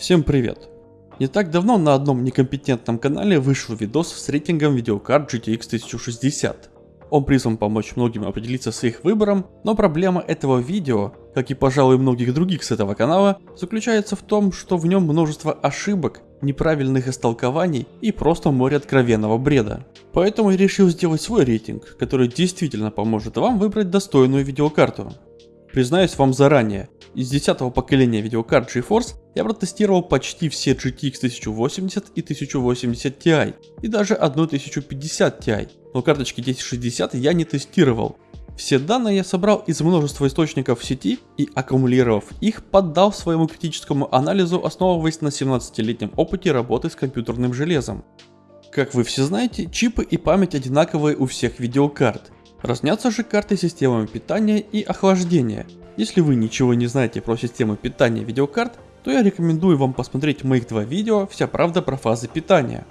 Всем привет! Не так давно на одном некомпетентном канале вышел видос с рейтингом видеокарт GTX 1060. Он призван помочь многим определиться с их выбором, но проблема этого видео, как и пожалуй многих других с этого канала, заключается в том, что в нем множество ошибок, неправильных истолкований и просто море откровенного бреда. Поэтому я решил сделать свой рейтинг, который действительно поможет вам выбрать достойную видеокарту. Признаюсь вам заранее, из 10 поколения видеокарт GeForce я протестировал почти все GTX 1080 и 1080 Ti, и даже одну 1050 Ti, но карточки 1060 я не тестировал. Все данные я собрал из множества источников в сети и, аккумулировав их, поддал своему критическому анализу, основываясь на 17-летнем опыте работы с компьютерным железом. Как вы все знаете, чипы и память одинаковые у всех видеокарт. Разнятся же карты системами питания и охлаждения. Если вы ничего не знаете про систему питания видеокарт, то я рекомендую вам посмотреть моих два видео «Вся правда про фазы питания».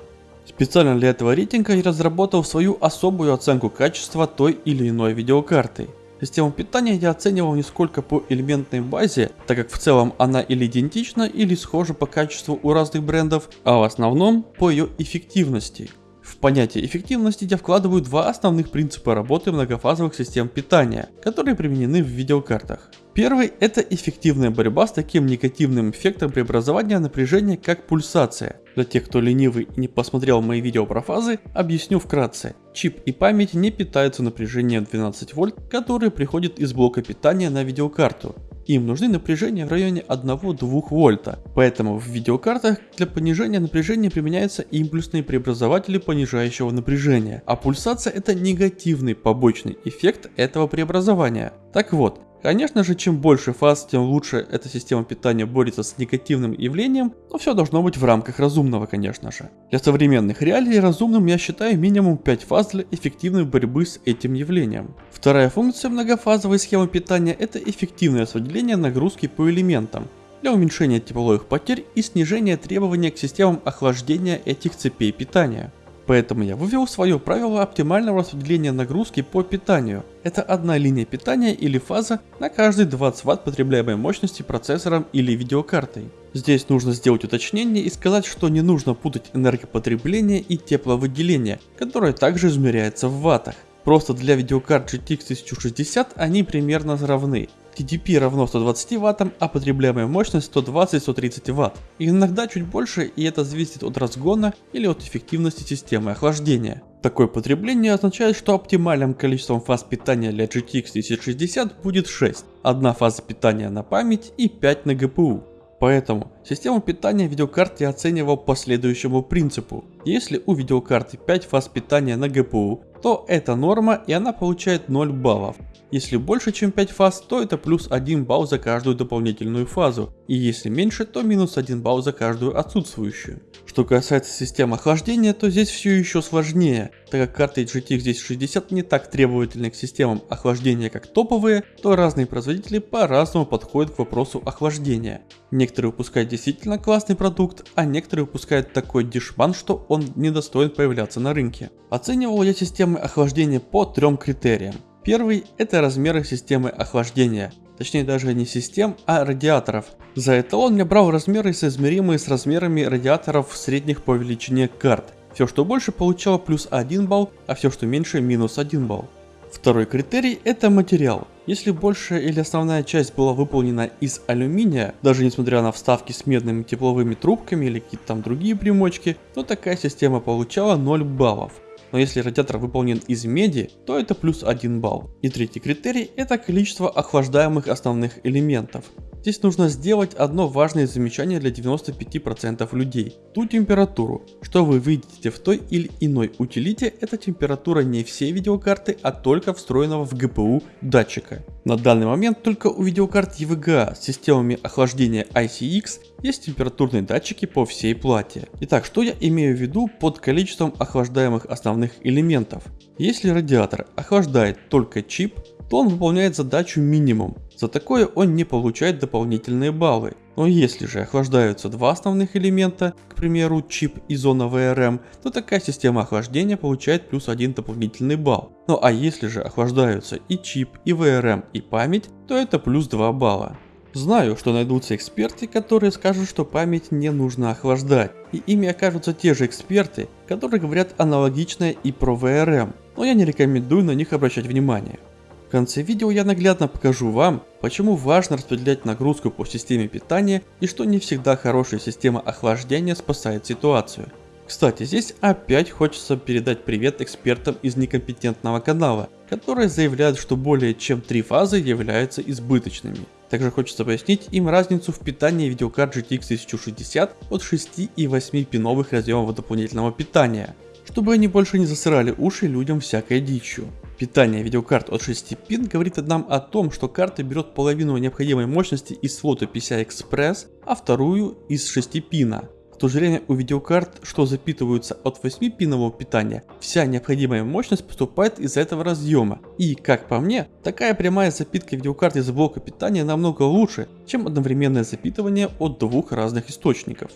Специально для этого рейтинга я разработал свою особую оценку качества той или иной видеокарты. Систему питания я оценивал не сколько по элементной базе, так как в целом она или идентична, или схожа по качеству у разных брендов, а в основном по ее эффективности. В понятие эффективности я вкладываю два основных принципа работы многофазовых систем питания, которые применены в видеокартах. Первый – это эффективная борьба с таким негативным эффектом преобразования напряжения, как пульсация. Для тех, кто ленивый и не посмотрел мои видео про фазы, объясню вкратце. Чип и память не питаются напряжением 12 вольт, которое приходит из блока питания на видеокарту. Им нужны напряжения в районе 1-2 вольта, поэтому в видеокартах для понижения напряжения применяются импульсные преобразователи понижающего напряжения, а пульсация это негативный побочный эффект этого преобразования. Так вот, Конечно же, чем больше фаз, тем лучше эта система питания борется с негативным явлением, но все должно быть в рамках разумного, конечно же. Для современных реалий разумным я считаю минимум 5 фаз для эффективной борьбы с этим явлением. Вторая функция многофазовой схемы питания это эффективное распределение нагрузки по элементам для уменьшения тепловых потерь и снижения требований к системам охлаждения этих цепей питания. Поэтому я вывел свое правило оптимального распределения нагрузки по питанию. Это одна линия питания или фаза на каждый 20 Вт потребляемой мощности процессором или видеокартой. Здесь нужно сделать уточнение и сказать, что не нужно путать энергопотребление и тепловыделение, которое также измеряется в ваттах. Просто для видеокарт GTX 1060 они примерно равны. TDP равно 120 ваттам, а потребляемая мощность 120-130 ватт. И иногда чуть больше, и это зависит от разгона или от эффективности системы охлаждения. Такое потребление означает, что оптимальным количеством фаз питания для GTX 1060 будет 6. Одна фаза питания на память и 5 на GPU. Поэтому систему питания видеокарт я оценивал по следующему принципу. Если у видеокарты 5 фаз питания на GPU, то это норма и она получает 0 баллов. Если больше чем 5 фаз, то это плюс 1 балл за каждую дополнительную фазу, и если меньше, то минус 1 балл за каждую отсутствующую. Что касается системы охлаждения, то здесь все еще сложнее, так как карты GTX 1060 не так требовательны к системам охлаждения как топовые, то разные производители по-разному подходят к вопросу охлаждения. Некоторые выпускают действительно классный продукт, а некоторые выпускают такой дешман, что он недостоин появляться на рынке. Оценивал я системы охлаждения по трем критериям. Первый – это размеры системы охлаждения, точнее даже не систем, а радиаторов. За эталон я брал размеры соизмеримые с размерами радиаторов средних по величине карт. Все что больше получало плюс 1 балл, а все что меньше минус 1 балл. Второй критерий – это материал. Если большая или основная часть была выполнена из алюминия, даже несмотря на вставки с медными тепловыми трубками или какие-то там другие примочки, то такая система получала 0 баллов но если радиатор выполнен из меди, то это плюс 1 балл. И третий критерий это количество охлаждаемых основных элементов. Здесь нужно сделать одно важное замечание для 95% людей. Ту температуру, что вы видите в той или иной утилите, это температура не всей видеокарты, а только встроенного в GPU датчика. На данный момент только у видеокарт EVGA с системами охлаждения ICX есть температурные датчики по всей плате. Итак, что я имею в виду под количеством охлаждаемых основных элементов? Если радиатор охлаждает только чип, то он выполняет задачу минимум. За такое он не получает дополнительные баллы. Но если же охлаждаются два основных элемента, к примеру чип и зона VRM, то такая система охлаждения получает плюс один дополнительный балл. Ну а если же охлаждаются и чип, и VRM, и память, то это плюс 2 балла. Знаю, что найдутся эксперты, которые скажут, что память не нужно охлаждать, и ими окажутся те же эксперты, которые говорят аналогичное и про VRM, но я не рекомендую на них обращать внимание. В конце видео я наглядно покажу вам, почему важно распределять нагрузку по системе питания и что не всегда хорошая система охлаждения спасает ситуацию. Кстати, здесь опять хочется передать привет экспертам из некомпетентного канала, которые заявляют, что более чем три фазы являются избыточными. Также хочется пояснить им разницу в питании видеокарт GTX 1060 от 6 и 8 пиновых разъемов дополнительного питания, чтобы они больше не засырали уши людям всякой дичью. Питание видеокарт от 6 пин говорит нам о том, что карта берет половину необходимой мощности из слота PCI Express, а вторую из 6 пина. В то же у видеокарт, что запитываются от 8-пинового питания, вся необходимая мощность поступает из этого разъема. И, как по мне, такая прямая запитка видеокарт из блока питания намного лучше, чем одновременное запитывание от двух разных источников.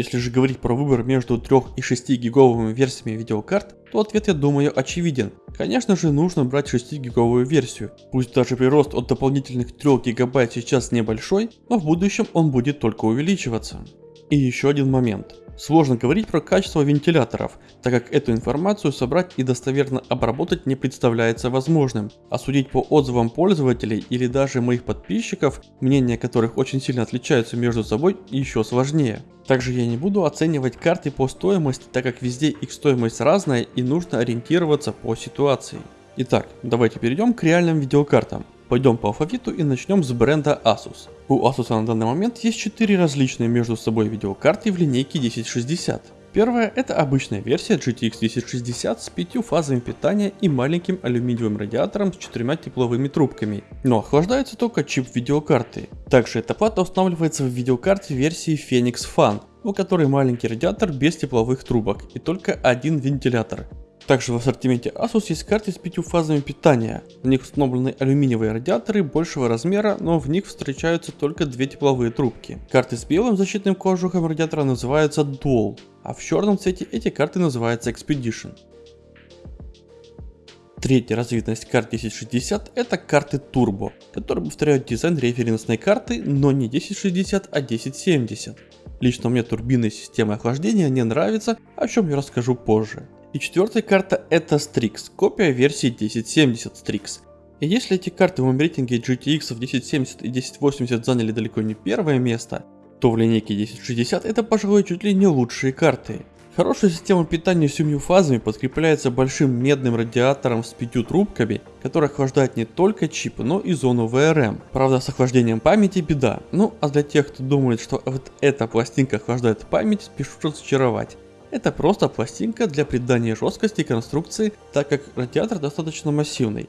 Если же говорить про выбор между 3 и 6 гиговыми версиями видеокарт, то ответ я думаю очевиден. Конечно же нужно брать 6 гиговую версию. Пусть даже прирост от дополнительных 3 гигабайт сейчас небольшой, но в будущем он будет только увеличиваться. И еще один момент. Сложно говорить про качество вентиляторов, так как эту информацию собрать и достоверно обработать не представляется возможным, а судить по отзывам пользователей или даже моих подписчиков, мнения которых очень сильно отличаются между собой, еще сложнее. Также я не буду оценивать карты по стоимости, так как везде их стоимость разная и нужно ориентироваться по ситуации. Итак, давайте перейдем к реальным видеокартам. Пойдем по алфавиту и начнем с бренда Asus. У Asus на данный момент есть 4 различные между собой видеокарты в линейке 1060. Первая это обычная версия GTX 1060 с 5 фазами питания и маленьким алюминиевым радиатором с четырьмя тепловыми трубками, но охлаждается только чип видеокарты. Также эта плата устанавливается в видеокарте версии Phoenix Fan, у которой маленький радиатор без тепловых трубок и только один вентилятор. Также в ассортименте Asus есть карты с пятью фазами питания. В них установлены алюминиевые радиаторы большего размера, но в них встречаются только две тепловые трубки. Карты с белым защитным кожухом радиатора называются Dual, а в черном цвете эти карты называются Expedition. Третья разновидность карт 1060 это карты Turbo, которые повторяют дизайн референсной карты, но не 1060, а 1070. Лично мне турбинная система охлаждения не нравится, о чем я расскажу позже. И четвертая карта это Strix, копия версии 1070 Strix. И если эти карты в моем рейтинге GTX 1070 и 1080 заняли далеко не первое место, то в линейке 1060 это пожалуй чуть ли не лучшие карты. Хорошая система питания с семью фазами подкрепляется большим медным радиатором с пятью трубками, который охлаждает не только чипы, но и зону VRM. Правда с охлаждением памяти беда. Ну а для тех, кто думает, что вот эта пластинка охлаждает память, спешу разочаровать. Это просто пластинка для придания жесткости конструкции, так как радиатор достаточно массивный.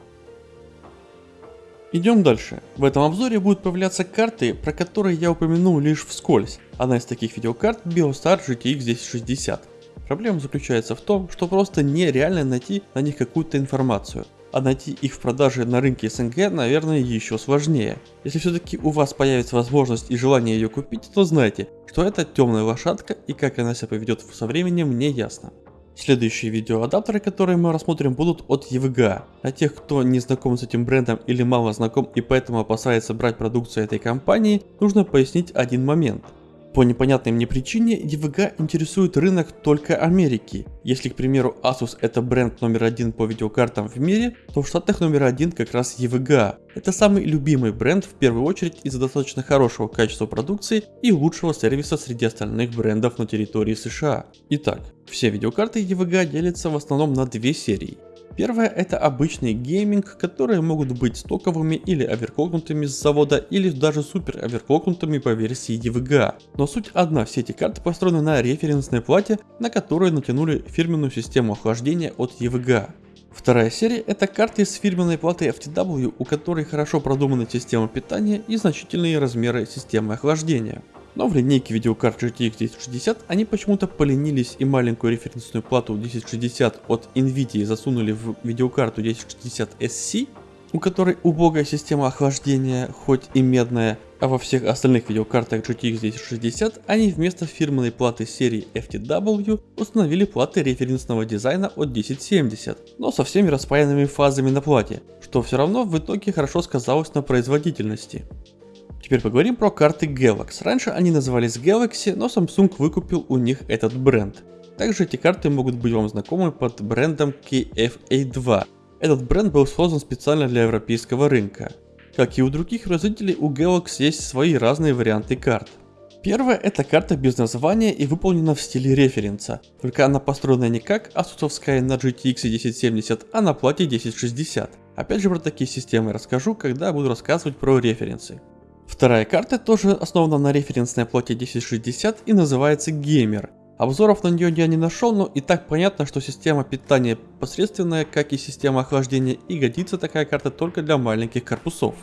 Идем дальше. В этом обзоре будут появляться карты, про которые я упомянул лишь вскользь. Одна из таких видеокарт Biostar GTX 1060. Проблема заключается в том, что просто нереально найти на них какую-то информацию а найти их в продаже на рынке СНГ, наверное, еще сложнее. Если все-таки у вас появится возможность и желание ее купить, то знайте, что это темная лошадка и как она себя поведет со временем мне ясно. Следующие видеоадаптеры, которые мы рассмотрим, будут от EVGA. Для тех, кто не знаком с этим брендом или мало знаком и поэтому опасается брать продукцию этой компании, нужно пояснить один момент – по непонятной мне причине EVGA интересует рынок только Америки. Если, к примеру, Asus это бренд номер один по видеокартам в мире, то в Штатах номер один как раз EVGA. Это самый любимый бренд в первую очередь из-за достаточно хорошего качества продукции и лучшего сервиса среди остальных брендов на территории США. Итак, все видеокарты EVGA делятся в основном на две серии. Первое это обычный гейминг, которые могут быть стоковыми или оверклокнутыми с завода, или даже супер оверклокнутыми по версии EVGA. Но суть одна, все эти карты построены на референсной плате, на которую натянули фирменную систему охлаждения от EVGA. Вторая серия это карты с фирменной платой FTW, у которой хорошо продумана система питания и значительные размеры системы охлаждения. Но в линейке видеокарт GTX 1060 они почему-то поленились и маленькую референсную плату 1060 от Nvidia засунули в видеокарту 1060 SC, у которой убогая система охлаждения, хоть и медная, а во всех остальных видеокартах GTX 1060 они вместо фирменной платы серии FTW установили платы референсного дизайна от 1070, но со всеми распаянными фазами на плате, что все равно в итоге хорошо сказалось на производительности. Теперь поговорим про карты Galaxy. Раньше они назывались Galaxy, но Samsung выкупил у них этот бренд. Также эти карты могут быть вам знакомы под брендом KFA2. Этот бренд был создан специально для европейского рынка. Как и у других производителей, у Galaxy есть свои разные варианты карт. Первая это карта без названия и выполнена в стиле референса, только она построена не как асусовская на GTX 1070, а на плате 1060. Опять же про такие системы расскажу, когда буду рассказывать про референсы. Вторая карта тоже основана на референсной плате 1060 и называется Gamer. Обзоров на нее я не нашел, но и так понятно, что система питания посредственная, как и система охлаждения, и годится такая карта только для маленьких корпусов.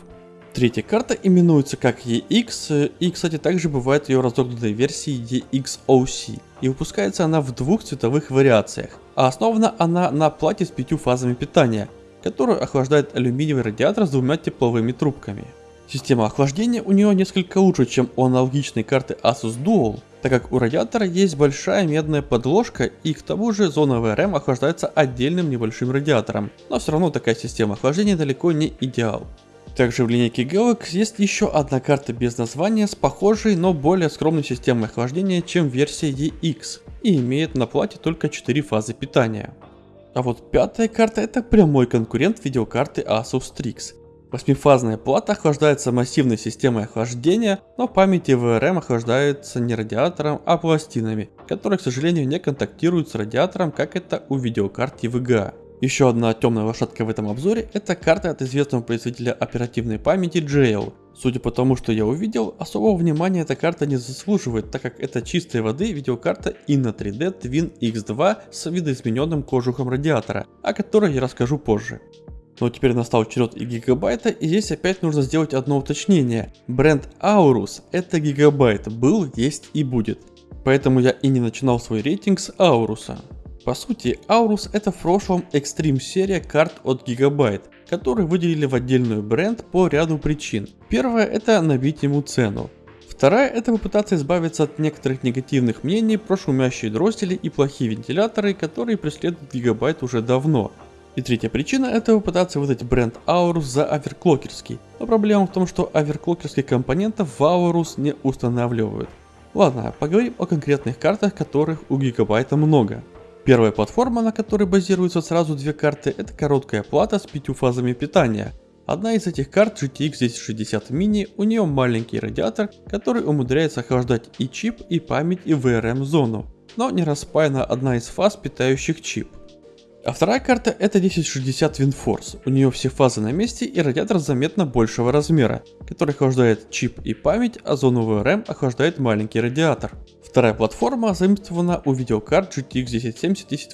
Третья карта именуется как EX, и кстати также бывает ее разогнанной версии EXOC, и выпускается она в двух цветовых вариациях, а основана она на плате с пятью фазами питания, которую охлаждает алюминиевый радиатор с двумя тепловыми трубками. Система охлаждения у нее несколько лучше, чем у аналогичной карты Asus Dual, так как у радиатора есть большая медная подложка и к тому же зона VRM охлаждается отдельным небольшим радиатором, но все равно такая система охлаждения далеко не идеал. Также в линейке Galaxy есть еще одна карта без названия с похожей, но более скромной системой охлаждения, чем версия EX, и имеет на плате только 4 фазы питания. А вот пятая карта это прямой конкурент видеокарты Asus Strix. Восьмифазная плата охлаждается массивной системой охлаждения, но память и VRM охлаждается не радиатором, а пластинами, которые, к сожалению, не контактируют с радиатором, как это у видеокарт EVGA. Еще одна темная лошадка в этом обзоре это карта от известного производителя оперативной памяти JL. Судя по тому, что я увидел, особого внимания эта карта не заслуживает, так как это чистой воды видеокарта Inno 3D Twin X2 с видоизмененным кожухом радиатора, о которой я расскажу позже. Но теперь настал черед и гигабайта, и здесь опять нужно сделать одно уточнение. Бренд Aorus это гигабайт, был, есть и будет. Поэтому я и не начинал свой рейтинг с Ауруса. По сути, Aurus это в прошлом Extreme серия карт от Gigabyte, которые выделили в отдельную бренд по ряду причин. Первое это набить ему цену. Вторая это попытаться избавиться от некоторых негативных мнений про шумящие дроздели и плохие вентиляторы, которые преследуют Gigabyte уже давно. И третья причина это попытаться выдать бренд Aorus за оверклокерский. Но проблема в том, что оверклокерских компонентов в Aorus не устанавливают. Ладно, поговорим о конкретных картах, которых у Гигабайта много. Первая платформа, на которой базируются сразу две карты, это короткая плата с пятью фазами питания. Одна из этих карт GTX 1060 Mini, у нее маленький радиатор, который умудряется охлаждать и чип, и память, и VRM зону, но не распаяна одна из фаз, питающих чип. А вторая карта это 1060 WinForce. У нее все фазы на месте и радиатор заметно большего размера, который охлаждает чип и память, а зону VRM охлаждает маленький радиатор. Вторая платформа заимствована у видеокарт GTX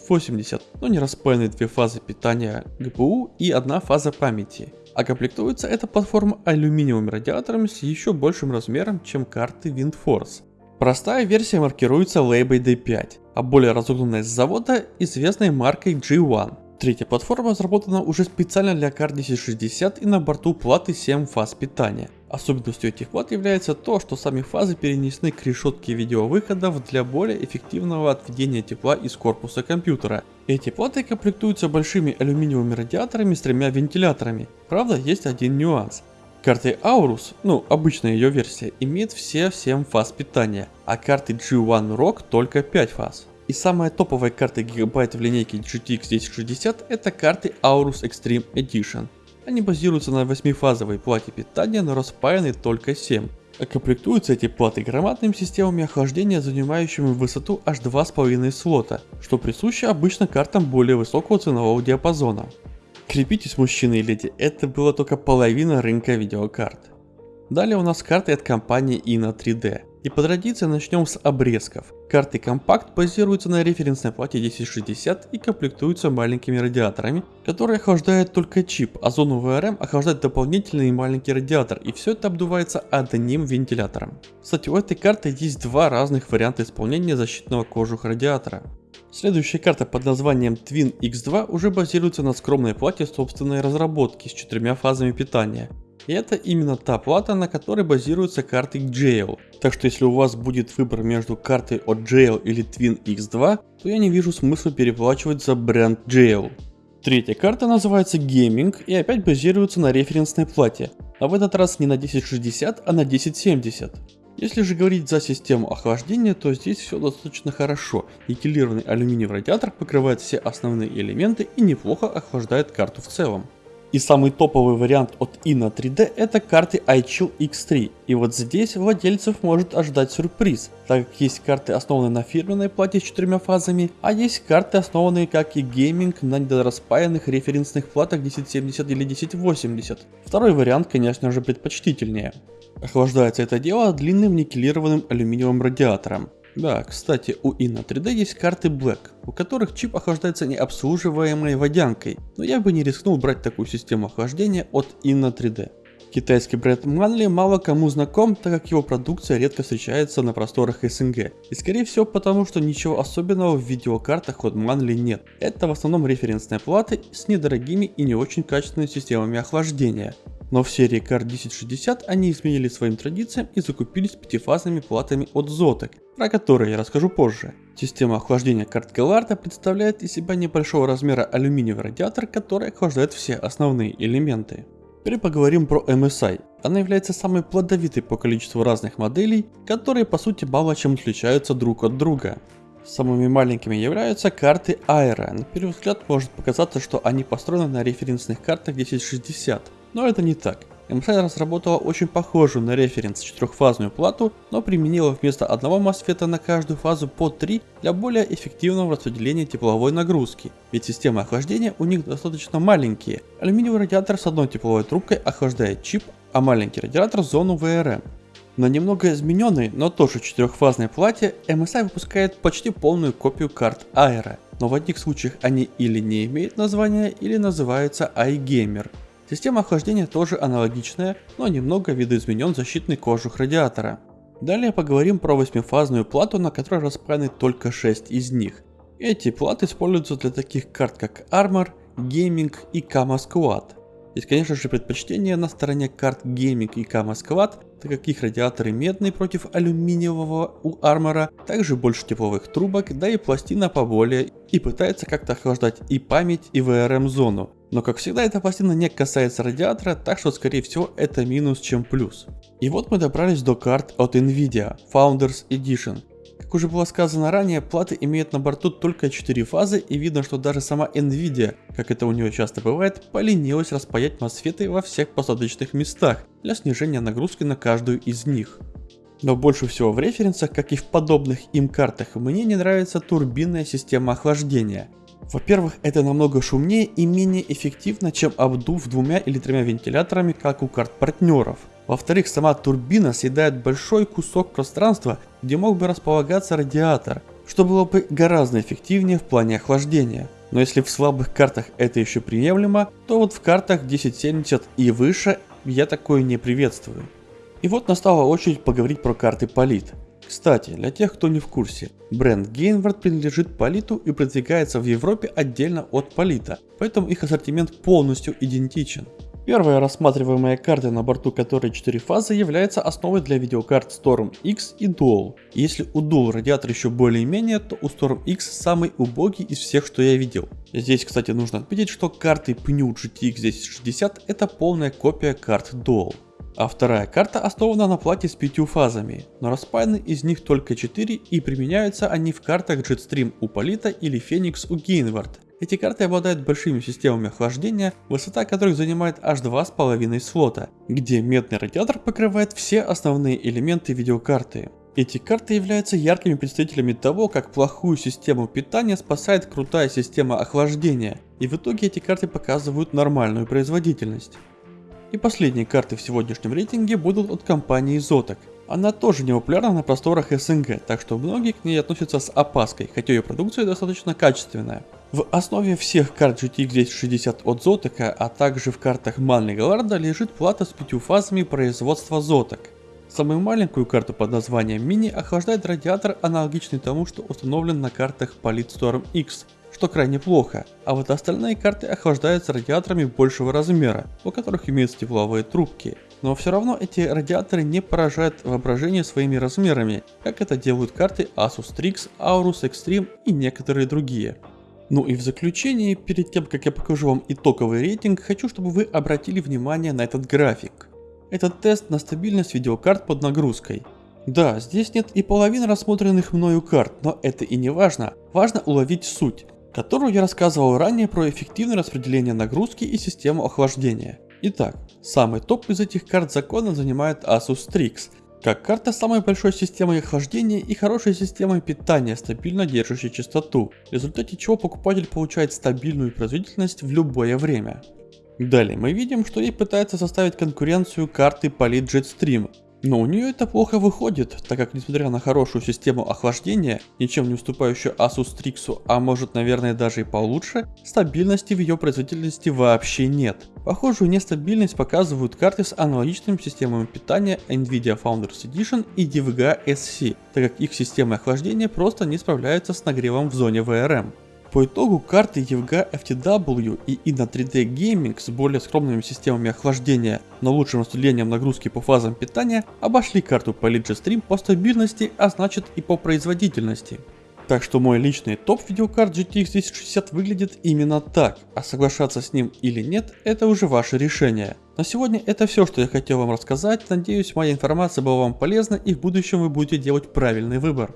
1070-1080, но не распаяны две фазы питания GPU и одна фаза памяти. А комплектуется эта платформа алюминиевыми радиаторами с еще большим размером, чем карты WindForce. Простая версия маркируется лейбой D5, а более разогнанная с завода известной маркой G1. Третья платформа разработана уже специально для карт 1060 и на борту платы 7 фаз питания. Особенностью этих плат является то, что сами фазы перенесены к решетке видеовыходов для более эффективного отведения тепла из корпуса компьютера. Эти платы комплектуются большими алюминиевыми радиаторами с тремя вентиляторами. Правда, есть один нюанс. Карты Aorus, ну обычная ее версия, имеет все 7 фаз питания, а карты G1 Rock только 5 фаз. И самая топовая карта гигабайт в линейке GTX 1060 это карты Aorus Extreme Edition. Они базируются на 8-фазовой плате питания, но распаяны только 7. А комплектуются эти платы громадными системами охлаждения, занимающими высоту аж 2,5 слота, что присуще обычно картам более высокого ценового диапазона. Крепитесь, мужчины и леди, это была только половина рынка видеокарт. Далее у нас карты от компании Inno 3D. И по традиции начнем с обрезков. Карты компакт базируются на референсной плате 1060 и комплектуются маленькими радиаторами, которые охлаждают только чип, а зону VRM охлаждает дополнительный маленький радиатор, и все это обдувается одним вентилятором. Кстати, у этой карты есть два разных варианта исполнения защитного кожуха радиатора. Следующая карта под названием Twin X2 уже базируется на скромной плате собственной разработки с четырьмя фазами питания. И это именно та плата, на которой базируются карты Jail. Так что если у вас будет выбор между картой от Jail или Twin X2, то я не вижу смысла переплачивать за бренд Jail. Третья карта называется Gaming и опять базируется на референсной плате. а в этот раз не на 1060, а на 1070. Если же говорить за систему охлаждения, то здесь все достаточно хорошо. Никелированный алюминиевый радиатор покрывает все основные элементы и неплохо охлаждает карту в целом. И самый топовый вариант от Inno 3D это карты iChill X3. И вот здесь владельцев может ожидать сюрприз, так как есть карты основанные на фирменной плате с четырьмя фазами, а есть карты основанные как и гейминг на недораспаянных референсных платах 1070 или 1080. Второй вариант конечно же предпочтительнее. Охлаждается это дело длинным никелированным алюминиевым радиатором. Да, кстати, у Inno 3D есть карты Black, у которых чип охлаждается необслуживаемой водянкой, но я бы не рискнул брать такую систему охлаждения от Inno 3D. Китайский бренд Manly мало кому знаком, так как его продукция редко встречается на просторах СНГ. И скорее всего потому, что ничего особенного в видеокартах от Manly нет. Это в основном референсные платы с недорогими и не очень качественными системами охлаждения. Но в серии Car 1060 они изменили своим традициям и закупились пятифазными платами от Zotac, про которые я расскажу позже. Система охлаждения карт Галарда представляет из себя небольшого размера алюминиевый радиатор, который охлаждает все основные элементы. Теперь поговорим про MSI. Она является самой плодовитой по количеству разных моделей, которые по сути мало чем отличаются друг от друга. Самыми маленькими являются карты Aero. На первый взгляд может показаться, что они построены на референсных картах 1060, но это не так. MSI разработала очень похожую на референс четырехфазную плату, но применила вместо одного MOSFET на каждую фазу по 3 для более эффективного распределения тепловой нагрузки, ведь системы охлаждения у них достаточно маленькие. Алюминиевый радиатор с одной тепловой трубкой охлаждает чип, а маленький радиатор зону VRM. На немного измененной, но тоже четырехфазной плате MSI выпускает почти полную копию карт Aero, но в одних случаях они или не имеют названия, или называются iGamer. Система охлаждения тоже аналогичная, но немного видоизменен защитный кожух радиатора. Далее поговорим про восьмифазную плату, на которой распаяны только 6 из них. Эти платы используются для таких карт как Armor, Gaming и Kama Squad. Есть конечно же предпочтение на стороне карт Gaming и Kama Squad, так как их радиаторы медные против алюминиевого у армора, также больше тепловых трубок, да и пластина поболее и пытается как-то охлаждать и память и VRM зону. Но как всегда эта пластина не касается радиатора, так что скорее всего это минус чем плюс. И вот мы добрались до карт от Nvidia Founders Edition. Как уже было сказано ранее, платы имеют на борту только 4 фазы и видно, что даже сама Nvidia, как это у нее часто бывает, поленилась распаять мосфеты во всех посадочных местах для снижения нагрузки на каждую из них. Но больше всего в референсах, как и в подобных им картах, мне не нравится турбинная система охлаждения. Во-первых, это намного шумнее и менее эффективно, чем обдув двумя или тремя вентиляторами, как у карт партнеров. Во-вторых, сама турбина съедает большой кусок пространства, где мог бы располагаться радиатор, что было бы гораздо эффективнее в плане охлаждения. Но если в слабых картах это еще приемлемо, то вот в картах 1070 и выше я такое не приветствую. И вот настала очередь поговорить про карты Полит. Кстати, для тех, кто не в курсе, бренд Gainward принадлежит Политу и продвигается в Европе отдельно от Полита, поэтому их ассортимент полностью идентичен. Первая рассматриваемая карта на борту которой 4 фазы является основой для видеокарт Storm X и Dual. Если у Dual радиатор еще более-менее, то у Storm X самый убогий из всех, что я видел. Здесь, кстати, нужно отметить, что карты Pnew GTX 1060 это полная копия карт Dual. А вторая карта основана на плате с пятью фазами, но распаяны из них только 4 и применяются они в картах Jetstream у Полита или Phoenix у Gainward. Эти карты обладают большими системами охлаждения, высота которых занимает аж 2,5 слота, где медный радиатор покрывает все основные элементы видеокарты. Эти карты являются яркими представителями того, как плохую систему питания спасает крутая система охлаждения, и в итоге эти карты показывают нормальную производительность. И последние карты в сегодняшнем рейтинге будут от компании Zotac. Она тоже не популярна на просторах СНГ, так что многие к ней относятся с опаской, хотя ее продукция достаточно качественная. В основе всех карт GTX 1060 от Zotac, а также в картах Manly Gallardo лежит плата с пятью фазами производства Zotac. Самую маленькую карту под названием Mini охлаждает радиатор, аналогичный тому, что установлен на картах PolitStorm X, что крайне плохо, а вот остальные карты охлаждаются радиаторами большего размера, у которых имеются тепловые трубки. Но все равно эти радиаторы не поражают воображение своими размерами, как это делают карты Asus Strix, Aorus Extreme и некоторые другие. Ну и в заключение, перед тем как я покажу вам итоговый рейтинг, хочу чтобы вы обратили внимание на этот график. Это тест на стабильность видеокарт под нагрузкой. Да, здесь нет и половины рассмотренных мною карт, но это и не важно. Важно уловить суть, которую я рассказывал ранее про эффективное распределение нагрузки и систему охлаждения. Итак, самый топ из этих карт закона занимает Asus Strix, как карта с самой большой системой охлаждения и хорошей системой питания, стабильно держащей частоту, в результате чего покупатель получает стабильную производительность в любое время. Далее мы видим, что ей пытается составить конкуренцию карты Polit Jetstream, но у нее это плохо выходит, так как несмотря на хорошую систему охлаждения, ничем не уступающую Asus Strix, а может наверное даже и получше, стабильности в ее производительности вообще нет. Похожую нестабильность показывают карты с аналогичными системами питания Nvidia Founders Edition и DVGA SC, так как их системы охлаждения просто не справляются с нагревом в зоне VRM. По итогу карты EVGA FTW и INA 3D Gaming с более скромными системами охлаждения, но лучшим распределением нагрузки по фазам питания обошли карту по Stream по стабильности, а значит и по производительности. Так что мой личный топ видеокарт GTX 1060 выглядит именно так, а соглашаться с ним или нет, это уже ваше решение. На сегодня это все, что я хотел вам рассказать, надеюсь моя информация была вам полезна и в будущем вы будете делать правильный выбор.